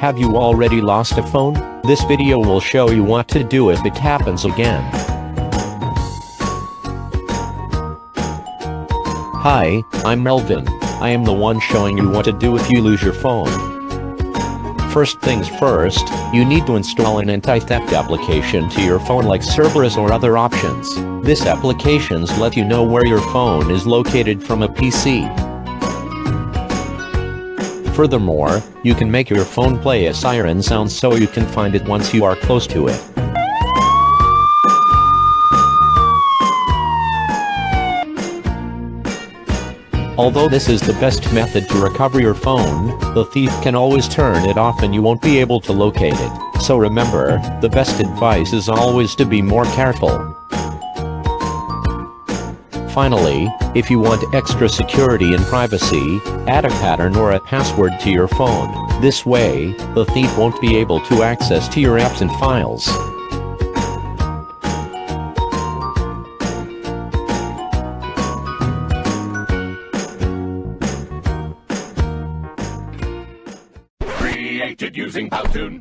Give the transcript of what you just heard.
Have you already lost a phone? This video will show you what to do if it happens again. Hi, I'm Melvin. I am the one showing you what to do if you lose your phone. First things first, you need to install an anti-theft application to your phone like Cerberus or other options. This applications let you know where your phone is located from a PC. Furthermore, you can make your phone play a siren sound so you can find it once you are close to it. Although this is the best method to recover your phone, the thief can always turn it off and you won't be able to locate it. So remember, the best advice is always to be more careful. Finally, if you want extra security and privacy, add a pattern or a password to your phone. This way, the thief won't be able to access to your apps and files. Created using Powtoon.